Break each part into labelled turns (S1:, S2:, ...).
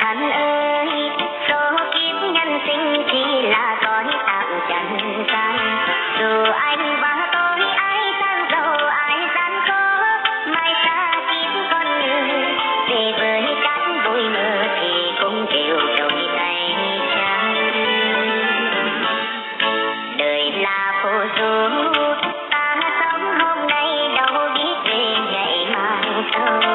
S1: chẳng ơi, số kiếp nhân sinh chỉ là cõi tạm chẳng gian. Dù anh bao tôi ai sang giàu ai gian khó mai xa kiếp con người. Về với cát bụi mơ thì cũng đều đổi tay trắng. Đời là phù du, ta sống hôm nay đâu biết về ngày mai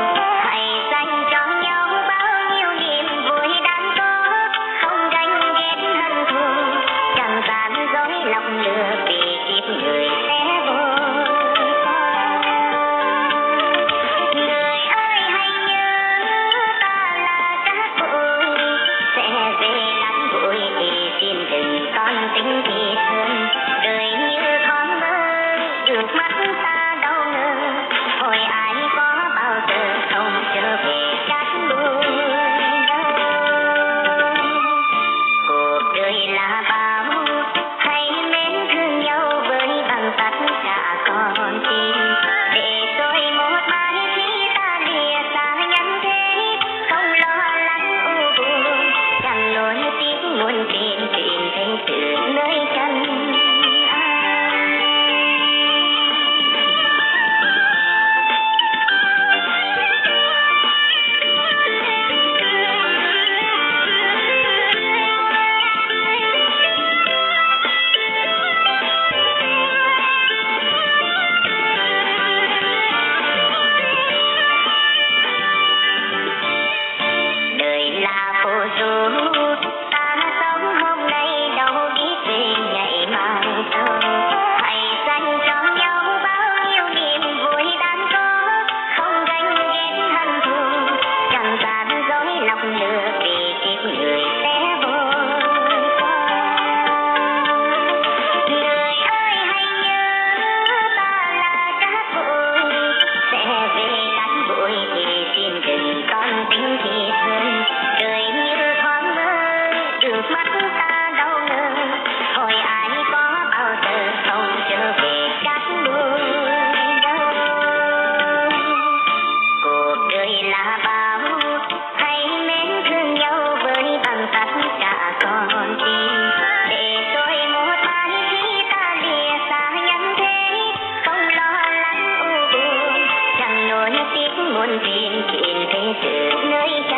S1: muôn tin chuyện thế sự nơi